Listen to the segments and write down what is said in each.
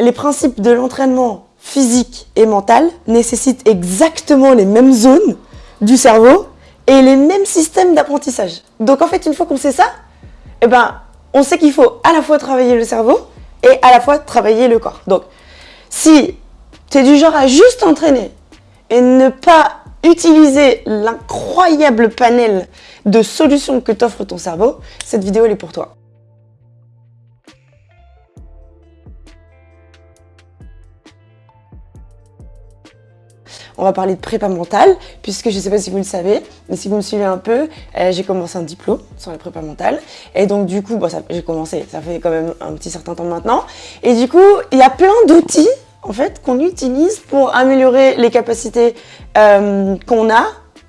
les principes de l'entraînement physique et mental nécessitent exactement les mêmes zones du cerveau et les mêmes systèmes d'apprentissage. Donc en fait, une fois qu'on sait ça, eh ben, on sait qu'il faut à la fois travailler le cerveau et à la fois travailler le corps. Donc, si tu es du genre à juste entraîner et ne pas utiliser l'incroyable panel de solutions que t'offre ton cerveau, cette vidéo elle est pour toi. On va parler de prépa mentale, puisque je ne sais pas si vous le savez, mais si vous me suivez un peu, euh, j'ai commencé un diplôme sur la prépa mentale. Et donc du coup, bon, j'ai commencé, ça fait quand même un petit certain temps maintenant. Et du coup, il y a plein d'outils en fait qu'on utilise pour améliorer les capacités euh, qu'on a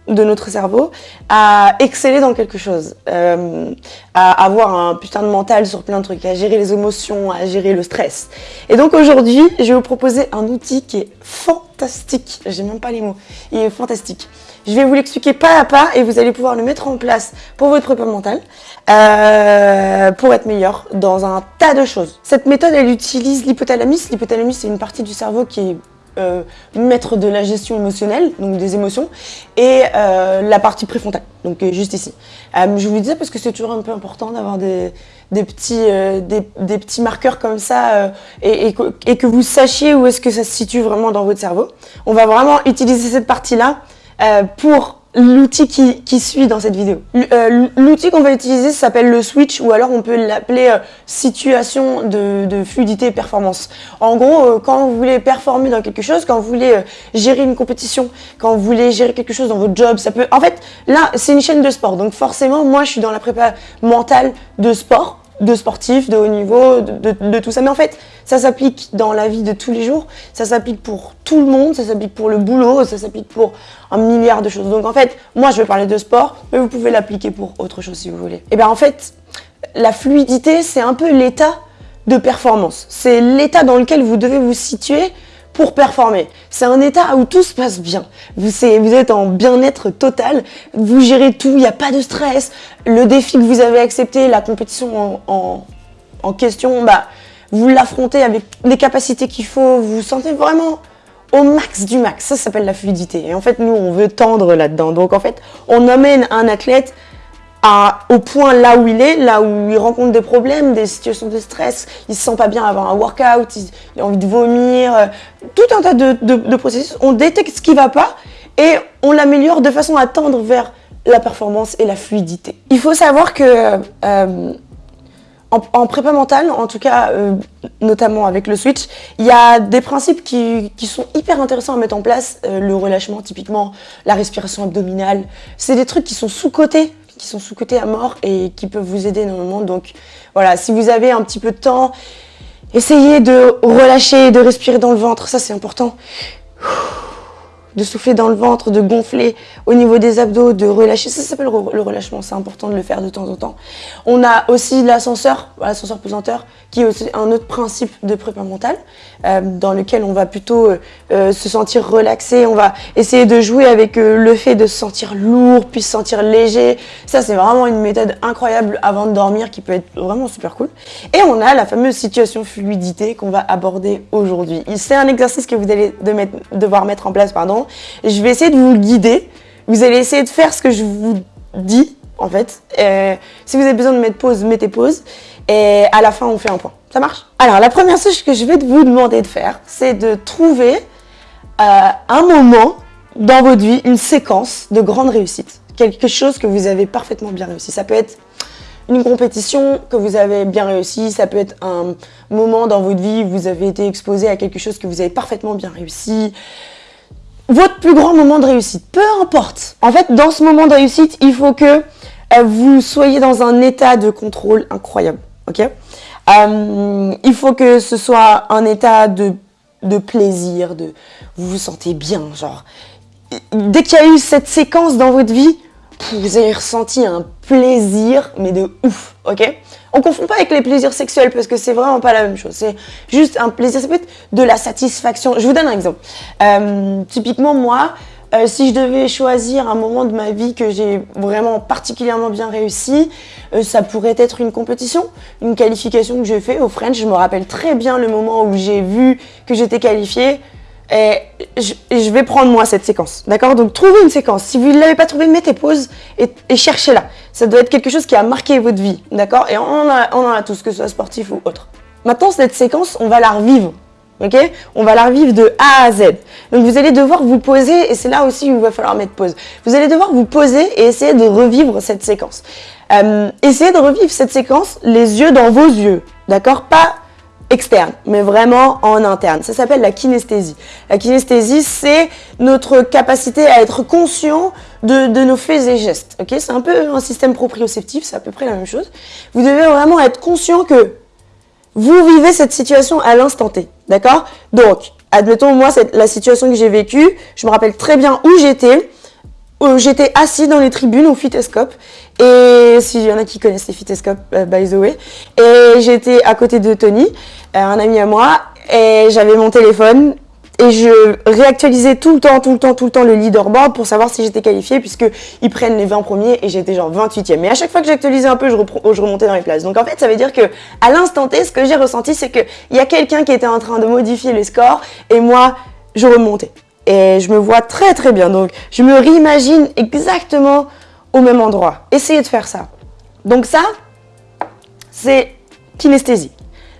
de notre cerveau à exceller dans quelque chose, euh, à avoir un putain de mental sur plein de trucs, à gérer les émotions, à gérer le stress. Et donc aujourd'hui, je vais vous proposer un outil qui est fantastique, j'ai même pas les mots, il est fantastique. Je vais vous l'expliquer pas à pas et vous allez pouvoir le mettre en place pour votre prépa mentale euh, pour être meilleur dans un tas de choses. Cette méthode, elle utilise l'hypothalamus. L'hypothalamus, c'est une partie du cerveau qui est euh, maître de la gestion émotionnelle, donc des émotions, et euh, la partie préfrontale, donc euh, juste ici. je vous le disais parce que c'est toujours un peu important d'avoir des, petits, des, petits marqueurs comme ça et, et, que vous sachiez où est-ce que ça se situe vraiment dans votre cerveau. On va vraiment utiliser cette partie-là pour l'outil qui, suit dans cette vidéo. Euh, l'outil qu'on va utiliser s'appelle le switch ou alors on peut l'appeler euh, situation de, fluidité et performance. En gros, euh, quand vous voulez performer dans quelque chose, quand vous voulez gérer une compétition, quand vous voulez gérer quelque chose dans votre job, ça peut... En fait, là, c'est une chaîne de sport. Donc forcément, moi, je suis dans la prépa mentale de sport de sportifs, de haut niveau, de, tout ça. Mais en fait, ça s'applique dans la vie de tous les jours, ça s'applique pour tout le monde, ça s'applique pour le boulot, ça s'applique pour un milliard de choses. Donc en fait, moi je vais parler de sport, mais vous pouvez l'appliquer pour autre chose si vous voulez. Et eh bien en fait, la fluidité, c'est un peu l'état de performance. C'est l'état dans lequel vous devez vous situer pour performer. C'est un état où tout se passe bien. Vous, êtes en bien-être total, vous gérez tout, il n'y a pas de stress. Le défi que vous avez accepté, la compétition en, question, bah, vous l'affrontez avec les capacités qu'il faut, vous vous sentez vraiment au max du max. Ça s'appelle la fluidité. Et en fait, nous, on veut tendre là-dedans. Donc en fait, on amène un athlète au point là où il est, là où il rencontre des problèmes, des situations de stress, il se sent pas bien avant un workout, il, a envie de vomir, euh, tout un tas de, processus. On détecte ce qui va pas et on l'améliore de façon à tendre vers la performance et la fluidité. Il faut savoir que euh, en, prépa mentale, en tout cas, euh, notamment avec le switch, il y a des principes qui, sont hyper intéressants à mettre en place. le relâchement, typiquement, la respiration abdominale. C'est des trucs qui sont sous-cotés qui sont sous-cotés à mort et qui peuvent vous aider énormément. Donc voilà, si vous avez un petit peu de temps, essayez de relâcher, de respirer dans le ventre, ça c'est important de souffler dans le ventre, de gonfler au niveau des abdos, de relâcher. Ça s'appelle le relâchement, c'est important de le faire de temps en temps. On a aussi l'ascenseur, l'ascenseur pesanteur, qui est aussi un autre principe de prépa mentale, euh, dans lequel on va plutôt euh, euh, se sentir relaxé, on va essayer de jouer avec le fait de se sentir lourd, puis se sentir léger. Ça, c'est vraiment une méthode incroyable avant de dormir qui peut être vraiment super cool. Et on a la fameuse situation fluidité qu'on va aborder aujourd'hui. C'est un exercice que vous allez devoir mettre en place, pardon, je vais essayer de vous guider. Vous allez essayer de faire ce que je vous dis, en fait. Euh, si vous avez besoin de mettre pause, mettez pause. Et à la fin, on fait un point. Ça marche? Alors, la première chose que je vais vous demander de faire, c'est de trouver euh, un moment dans votre vie, une séquence de grande réussite. Quelque chose que vous avez parfaitement bien réussi. Ça peut être une compétition que vous avez bien réussi, ça peut être un moment dans votre vie où vous avez été exposé à quelque chose que vous avez parfaitement bien réussi, votre plus grand moment de réussite, peu importe. En fait, dans ce moment de réussite, il faut que euh, vous soyez dans un état de contrôle incroyable, ok? Euh, Il faut que ce soit un état de, de plaisir, de vous vous sentez bien, genre. Dès qu'il y a eu cette séquence dans votre vie, vous avez ressenti un plaisir, mais de ouf, ok? On confond pas avec les plaisirs sexuels parce que c'est vraiment pas la même chose. C'est juste un plaisir, ça peut être de la satisfaction. Je vous donne un exemple. Euh, typiquement, moi, Euh, si je devais choisir un moment de ma vie que j'ai vraiment particulièrement bien réussi, euh, ça pourrait être une compétition, une qualification que j'ai fait au French. Je me rappelle très bien le moment où j'ai vu que j'étais qualifiée. Et je, vais prendre moi cette séquence, d'accord? Donc trouvez une séquence. Si vous ne l'avez pas trouvée, mettez pause et, cherchez-la. Ça doit être quelque chose qui a marqué votre vie, d'accord? Et on en, a, tous, que ce soit sportif ou autre. Maintenant, cette séquence, on va la revivre ok? On va la revivre de A à Z. Donc vous allez devoir vous poser, et c'est là aussi où il va falloir mettre pause. Vous allez devoir vous poser et essayer de revivre cette séquence. Euh, essayez de revivre cette séquence les yeux dans vos yeux, d'accord? Pas externe, mais vraiment en interne. Ça s'appelle la kinesthésie. La kinesthésie, c'est notre capacité à être conscient de, de nos faits et gestes. Ok? C'est un peu un système proprioceptif, c'est à peu près la même chose. Vous devez vraiment être conscient que vous vivez cette situation à l'instant T, d'accord? Donc, admettons, moi, la situation que j'ai vécue, je me rappelle très bien où j'étais, j'étais assis dans les tribunes au Fitescope, et s'il y en a qui connaissent les Fitescopes, euh, by the way, et j'étais à côté de Tony, euh, un ami à moi, et j'avais mon téléphone, et je réactualisais tout le temps, tout le temps, tout le temps le leaderboard pour savoir si j'étais qualifiée puisque ils prennent les 20 premiers et j'étais genre 28e. Mais à chaque fois que j'actualisais un peu, je, je, remontais dans les places. Donc en fait, ça veut dire que à l'instant T, ce que j'ai ressenti, c'est qu'il y a quelqu'un qui était en train de modifier les scores et moi, je remontais. Et je me vois très très bien. Donc je me réimagine exactement au même endroit. Essayez de faire ça. Donc ça, c'est kinesthésie.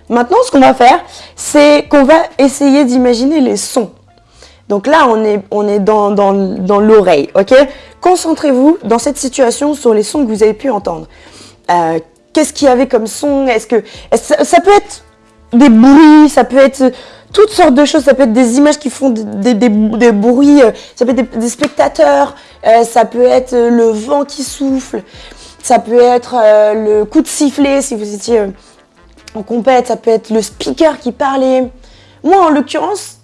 Maintenant, ce qu'on va faire, c'est qu'on va essayer d'imaginer les sons. Donc là, on est, on est dans, dans, l'oreille, ok? Concentrez-vous dans cette situation sur les sons que vous avez pu entendre. Euh, qu'est-ce qu'il y avait comme son? Est-ce que ça, peut être des bruits, ça peut être toutes sortes de choses, ça peut être des images qui font des, bruits, euh, ça peut être des, spectateurs, euh, ça peut être le vent qui souffle, ça peut être le coup de sifflet si vous étiez en compète, ça peut être le speaker qui parlait. Moi, en l'occurrence,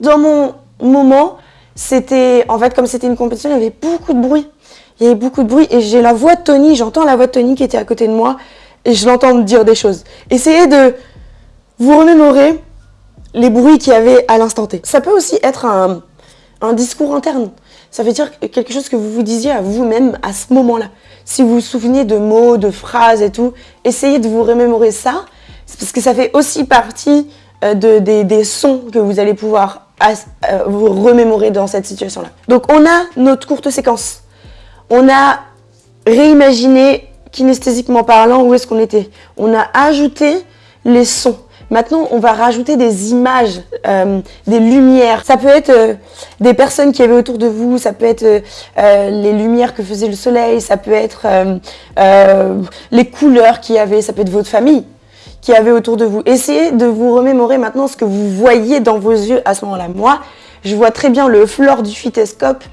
dans mon moment, c'était, en fait, comme c'était une compétition, il y avait beaucoup de bruit. Il y avait beaucoup de bruit et j'ai la voix de Tony, j'entends la voix de Tony qui était à côté de moi et je l'entends dire des choses. Essayez de vous remémorer les bruits qu'il y avait à l'instant T. Ça peut aussi être un, un discours interne. Ça veut dire quelque chose que vous vous disiez à vous-même à ce moment-là. Si vous vous souvenez de mots, de phrases et tout, essayez de vous remémorer ça parce que ça fait aussi partie euh, de, des, sons que vous allez pouvoir euh, vous remémorer dans cette situation-là. Donc on a notre courte séquence. On a réimaginé, kinesthésiquement parlant, où est-ce qu'on était. On a ajouté les sons. Maintenant, on va rajouter des images, euh, des lumières. Ça peut être des personnes qui avaient autour de vous, ça peut être les lumières que faisait le soleil, ça peut être les couleurs qu'il y avait, ça peut être votre famille qui avait autour de vous. Essayez de vous remémorer maintenant ce que vous voyez dans vos yeux à ce moment-là. Moi, je vois très bien le floor du Fitescope,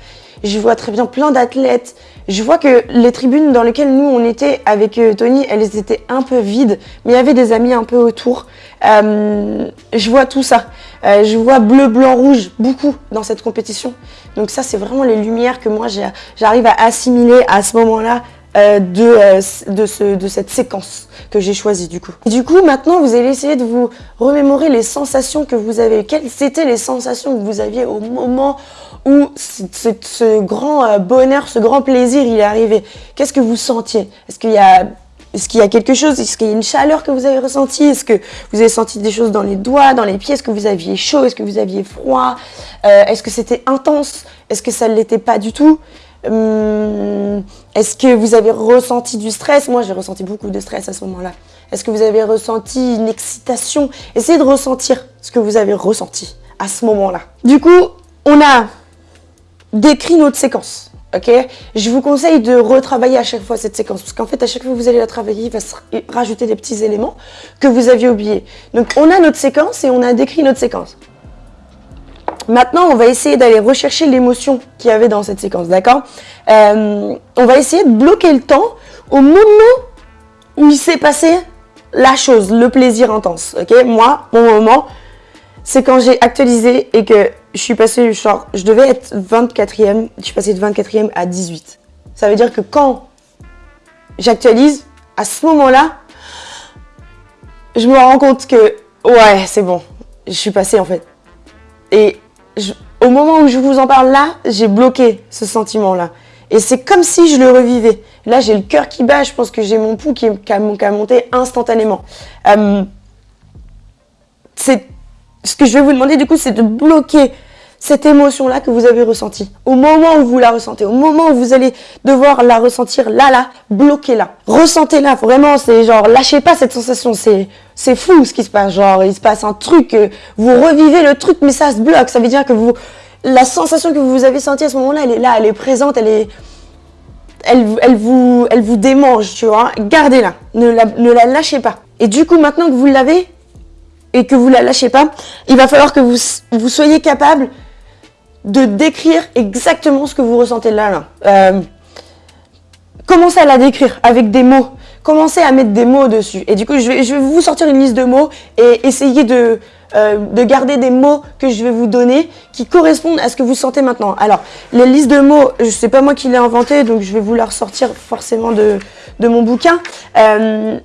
je vois très bien plein d'athlètes, je vois que les tribunes dans lesquelles nous on était avec euh, Tony, elles étaient un peu vides, mais il y avait des amis un peu autour. Euh, je vois tout ça. Euh, je vois bleu, blanc, rouge, beaucoup dans cette compétition. Donc ça, c'est vraiment les lumières que moi j'arrive à assimiler à ce moment-là euh, de, euh, de, ce, de, cette séquence que j'ai choisie du coup. du coup, maintenant, vous allez essayer de vous remémorer les sensations que vous avez. Quelles étaient les sensations que vous aviez au moment où ce, grand euh, bonheur, ce grand plaisir, il est arrivé? Qu'est-ce que vous sentiez? Est-ce qu'il y a est-ce qu'il y a quelque chose? Est-ce qu'il y a une chaleur que vous avez ressentie? Est-ce que vous avez senti des choses dans les doigts, dans les pieds? Est-ce que vous aviez chaud? Est-ce que vous aviez froid? Est-ce que c'était intense? Est-ce que ça ne l'était pas du tout? Hum, est-ce que vous avez ressenti du stress? Moi, j'ai ressenti beaucoup de stress à ce moment-là. Est-ce que vous avez ressenti une excitation? Essayez de ressentir ce que vous avez ressenti à ce moment-là. Du coup, on a décrit notre séquence. Ok? Je vous conseille de retravailler à chaque fois cette séquence. Parce qu'en fait, à chaque fois que vous allez la travailler, il va se rajouter des petits éléments que vous aviez oubliés. Donc, on a notre séquence et on a décrit notre séquence. Maintenant, on va essayer d'aller rechercher l'émotion qu'il y avait dans cette séquence, d'accord? Euh, On va essayer de bloquer le temps au moment où il s'est passé la chose, le plaisir intense, ok? Moi, mon moment, c'est quand j'ai actualisé et que je suis passée, genre, je devais être 24e, je suis passée de 24e à 18. Ça veut dire que quand j'actualise, à ce moment-là, je me rends compte que, ouais, c'est bon, je suis passée en fait. Et au moment où je vous en parle là, j'ai bloqué ce sentiment-là. Et c'est comme si je le revivais. Là, j'ai le cœur qui bat, je pense que j'ai mon pouls qui, a, monté instantanément. Euh, ce que je vais vous demander du coup, c'est de bloquer cette émotion-là que vous avez ressentie. Au moment où vous la ressentez, au moment où vous allez devoir la ressentir là, là, bloquez-la. Ressentez-la, vraiment, c'est genre, lâchez pas cette sensation, c'est, fou ce qui se passe, genre, il se passe un truc, euh, vous revivez le truc, mais ça se bloque, ça veut dire que vous, la sensation que vous avez sentie à ce moment-là, elle est là, elle est présente, elle est, elle, elle, vous, elle vous démange, tu vois. Gardez-la, ne la, ne la lâchez pas. Et du coup, maintenant que vous l'avez et que vous la lâchez pas, il va falloir que vous, vous soyez capable de décrire exactement ce que vous ressentez là. là. Euh, commencez à la décrire avec des mots? Commencez à mettre des mots dessus. Et du coup, je vais, je vais vous sortir une liste de mots et essayer de, euh, de garder des mots que je vais vous donner qui correspondent à ce que vous sentez maintenant. Alors, les listes de mots, sais pas moi qui l'ai inventé, donc je vais vous la ressortir forcément de, de mon bouquin. Euh,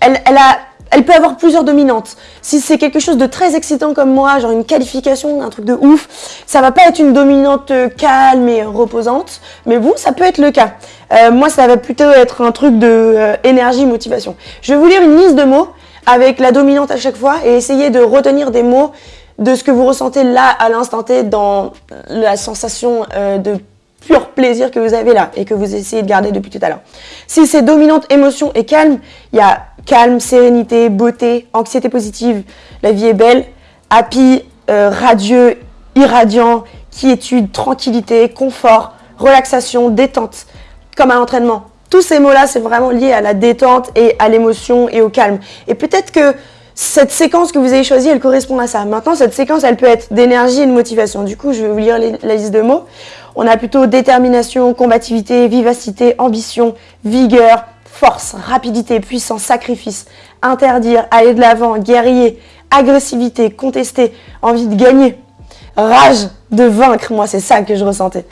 elle, elle a elle peut avoir plusieurs dominantes. Si c'est quelque chose de très excitant comme moi, genre une qualification, un truc de ouf, ça va pas être une dominante euh, calme et reposante, mais vous, ça peut être le cas. Euh, moi, ça va plutôt être un truc de euh, énergie, motivation. Je vais vous lire une liste de mots avec la dominante à chaque fois et essayer de retenir des mots de ce que vous ressentez là à l'instant T dans la sensation de pur plaisir que vous avez là et que vous essayez de garder depuis tout à l'heure. Si c'est dominante émotion et calme, il y a calme, sérénité, beauté, anxiété positive, la vie est belle, happy, euh, radieux, irradiant, quiétude, tranquillité, confort, relaxation, détente, comme un entraînement. Tous ces mots-là, c'est vraiment lié à la détente et à l'émotion et au calme. Et peut-être que cette séquence que vous avez choisie, elle correspond à ça. Maintenant, cette séquence, elle peut être d'énergie et de motivation. Du coup, je vais vous lire la liste de mots. On a plutôt détermination, combativité, vivacité, ambition, vigueur, force, rapidité, puissance, sacrifice, interdire, aller de l'avant, guerrier, agressivité, contester, envie de gagner, rage de vaincre, moi c'est ça que je ressentais.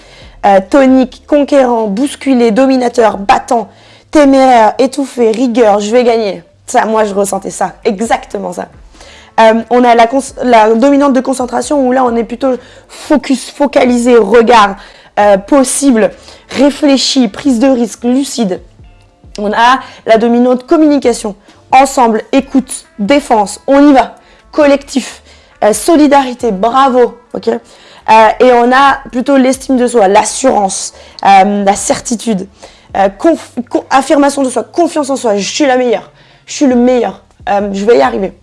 Euh, tonique, conquérant, bousculé, dominateur, battant, téméraire, étouffé, rigueur, je vais gagner. Ça, moi, je ressentais ça, exactement ça. Euh, on a la, dominante de concentration où là, on est plutôt focus, focalisé, regard, euh, possible, réfléchi, prise de risque, lucide. On a la dominante communication, ensemble, écoute, défense, on y va, collectif, euh, solidarité, bravo, ok Et on a plutôt l'estime de soi, l'assurance, la certitude, affirmation de soi, confiance en soi, je suis la meilleure je suis le meilleur, je vais y arriver.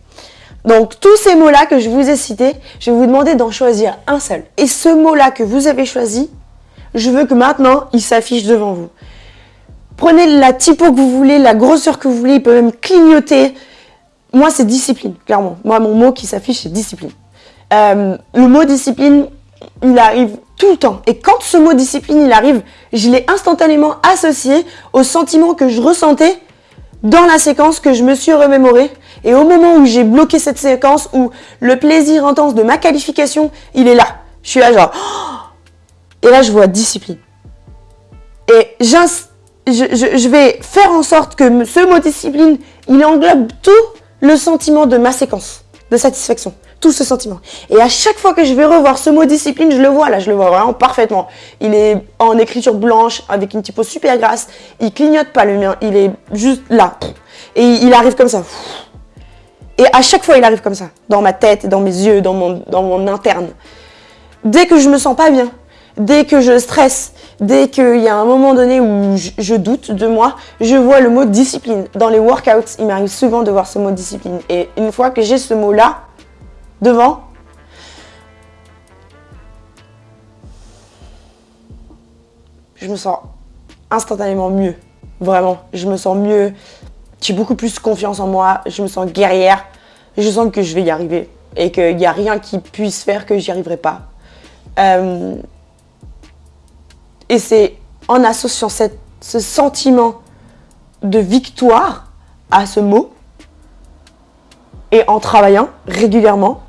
Donc tous ces mots-là que je vous ai cités, je vais vous demander d'en choisir un seul. Et ce mot-là que vous avez choisi, je veux que maintenant, il s'affiche devant vous. Prenez la typo que vous voulez, la grosseur que vous voulez, il peut même clignoter. Moi, c'est discipline, clairement. Moi, mon mot qui s'affiche, c'est discipline. Euh, le mot discipline, il arrive tout le temps. Et quand ce mot discipline, il arrive, je l'ai instantanément associé au sentiment que je ressentais dans la séquence que je me suis remémorée. Et au moment où j'ai bloqué cette séquence, où le plaisir intense de ma qualification, il est là. Je suis là genre... Et là, je vois discipline. Et je, je, vais faire en sorte que ce mot discipline, il englobe tout le sentiment de ma séquence de satisfaction tout ce sentiment. Et à chaque fois que je vais revoir ce mot discipline, je le vois là, je le vois vraiment parfaitement. Il est en écriture blanche avec une typo super grasse. Il clignote pas le mien, il est juste là. Et il arrive comme ça. Et à chaque fois, il arrive comme ça, dans ma tête, dans mes yeux, dans mon, interne. Dès que je me sens pas bien, dès que je stresse, dès qu'il y a un moment donné où je, je, doute de moi, je vois le mot discipline. Dans les workouts, il m'arrive souvent de voir ce mot discipline. Et une fois que j'ai ce mot-là, devant. Je me sens instantanément mieux. Vraiment, je me sens mieux. J'ai beaucoup plus confiance en moi. Je me sens guerrière. Je sens que je vais y arriver. Et qu'il n'y a rien qui puisse faire que j'y arriverai pas. Euh, et c'est en associant ce sentiment de victoire à ce mot et en travaillant régulièrement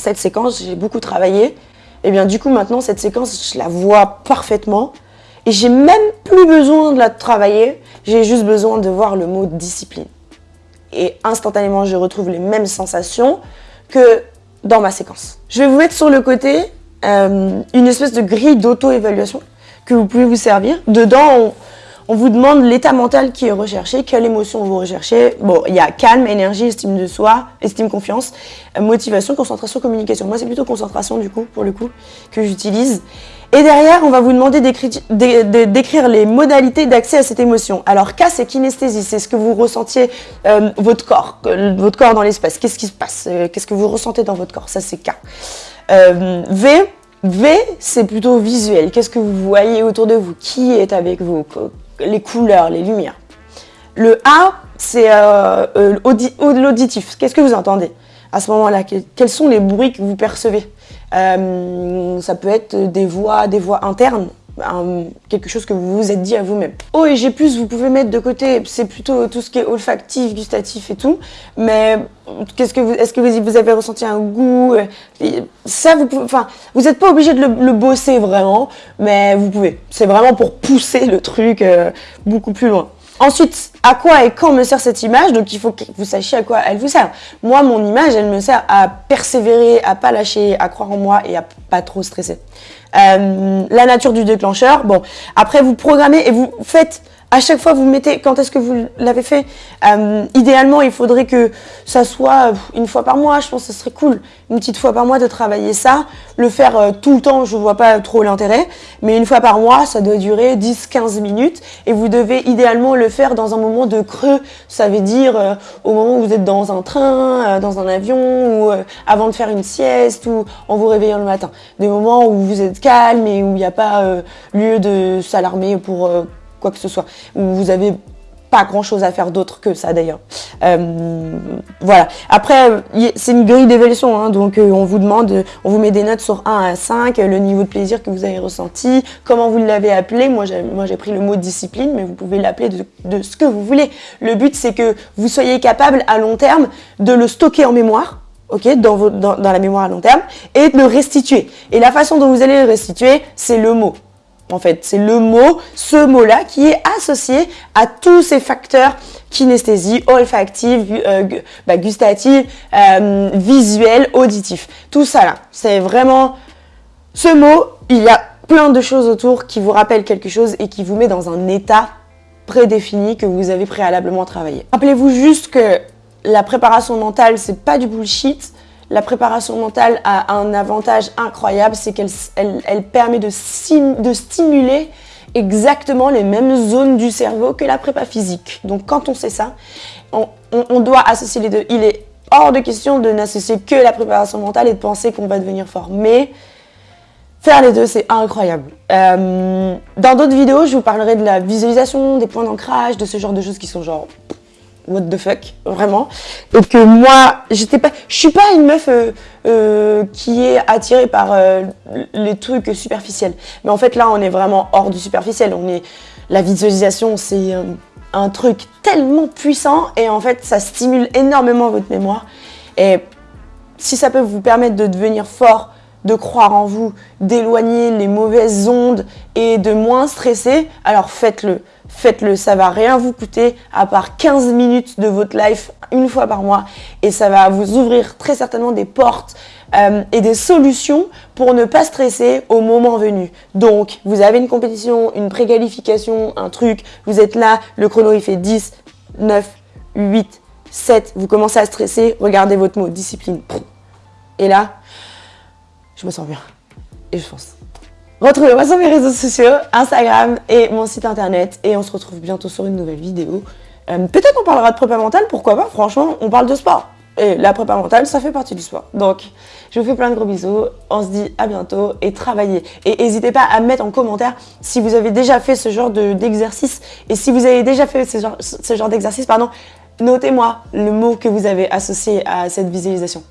cette séquence, j'ai beaucoup travaillé. Et eh bien du coup maintenant cette séquence, je la vois parfaitement. Et j'ai même plus besoin de la travailler, j'ai juste besoin de voir le mot discipline. Et instantanément, je retrouve les mêmes sensations que dans ma séquence. Je vais vous mettre sur le côté euh, une espèce de grille d'auto-évaluation que vous pouvez vous servir. Dedans, on, vous demande l'état mental qui est recherché, quelle émotion vous recherchez. Bon, il y a calme, énergie, estime de soi, estime, confiance, euh, motivation, concentration, communication. Moi, c'est plutôt concentration, du coup, pour le coup, que j'utilise. Et derrière, on va vous demander d'écrire les modalités d'accès à cette émotion. Alors K, c'est kinesthésie, c'est ce que vous ressentiez, euh, votre corps, votre corps dans l'espace. Qu'est-ce qui se passe euh, Qu'est-ce que vous ressentez dans votre corps? Ça, c'est K. V, V, c'est plutôt visuel. Qu'est-ce que vous voyez autour de vous? Qui est avec vous? Les couleurs, les lumières. Le A, c'est l'auditif. Qu'est-ce que vous entendez à ce moment-là? Quels sont les bruits que vous percevez? Euh, ça peut être des voix, des voix internes, quelque chose que vous vous êtes dit à vous-même. O et G+, vous pouvez mettre de côté, c'est plutôt tout ce qui est olfactif, gustatif et tout, mais qu'est-ce que vous, est-ce que vous, avez ressenti un goût? Ça, vous enfin, vous n'êtes pas obligé de le, bosser vraiment, mais vous pouvez. C'est vraiment pour pousser le truc euh, beaucoup plus loin. Ensuite, à quoi et quand me sert cette image? Donc il faut que vous sachiez à quoi elle vous sert. Moi, mon image, elle me sert à persévérer, à pas lâcher, à croire en moi et à pas trop stresser. Euh, la nature du déclencheur, bon, après vous programmez et vous faites à chaque fois vous mettez quand est-ce que vous l'avez fait. Euh, idéalement, il faudrait que ça soit une fois par mois, je pense que ce serait cool. Une petite fois par mois de travailler ça. Le faire euh, tout le temps, je vois pas trop l'intérêt. Mais une fois par mois, ça doit durer 10-15 minutes. Et vous devez idéalement le faire dans un moment de creux. Ça veut dire euh, au moment où vous êtes dans un train, dans un avion, ou avant de faire une sieste, ou en vous réveillant le matin. Des moments où vous êtes calme et où il n'y a pas lieu de s'alarmer pour quoi que ce soit, vous avez pas grand chose à faire d'autre que ça d'ailleurs. Euh, voilà. Après, c'est une grille d'évaluation, hein, donc euh, on vous demande, on vous met des notes sur 1 à 5, le niveau de plaisir que vous avez ressenti, comment vous l'avez appelé. Moi, j'ai pris le mot discipline, mais vous pouvez l'appeler de, ce que vous voulez. Le but, c'est que vous soyez capable à long terme de le stocker en mémoire, ok, dans, dans, dans la mémoire à long terme, et de le restituer. Et la façon dont vous allez le restituer, c'est le mot en fait. C'est le mot, ce mot-là, qui est associé à tous ces facteurs kinesthésie, olfactive, euh, bah, euh, visuel, auditif. Tout ça là, c'est vraiment ce mot, il y a plein de choses autour qui vous rappellent quelque chose et qui vous met dans un état prédéfini que vous avez préalablement travaillé. Rappelez-vous juste que la préparation mentale, c'est pas du bullshit la préparation mentale a un avantage incroyable, c'est qu'elle elle, permet de, de stimuler exactement les mêmes zones du cerveau que la prépa physique. Donc quand on sait ça, on, doit associer les deux. Il est hors de question de n'associer que la préparation mentale et de penser qu'on va devenir fort. Mais faire les deux, c'est incroyable. Euh, dans d'autres vidéos, je vous parlerai de la visualisation, des points d'ancrage, de ce genre de choses qui sont genre what the fuck, vraiment. Et que moi, j'étais pas, je suis pas une meuf euh, euh, qui est attirée par euh, les trucs superficiels. Mais en fait, là, on est vraiment hors du superficiel. On est, la visualisation, c'est un, truc tellement puissant et en fait, ça stimule énormément votre mémoire. Et si ça peut vous permettre de devenir fort, de croire en vous, d'éloigner les mauvaises ondes et de moins stresser, alors faites-le faites-le, ça va rien vous coûter à part 15 minutes de votre life une fois par mois et ça va vous ouvrir très certainement des portes euh, et des solutions pour ne pas stresser au moment venu. Donc, vous avez une compétition, une préqualification, un truc, vous êtes là, le chrono il fait 10, 9, 8, 7, vous commencez à stresser, regardez votre mot, discipline. Et là, je me sens bien et je fonce. Retrouvez-moi sur mes réseaux sociaux, Instagram et mon site internet. Et on se retrouve bientôt sur une nouvelle vidéo. Euh, peut-être qu'on parlera de prépa mentale, pourquoi pas Franchement, on parle de sport. Et la prépa mentale, ça fait partie du sport. Donc, je vous fais plein de gros bisous. On se dit à bientôt et travaillez. Et n'hésitez pas à mettre en commentaire si vous avez déjà fait ce genre d'exercice. et si vous avez déjà fait ce genre, ce genre d'exercice, pardon, notez-moi le mot que vous avez associé à cette visualisation.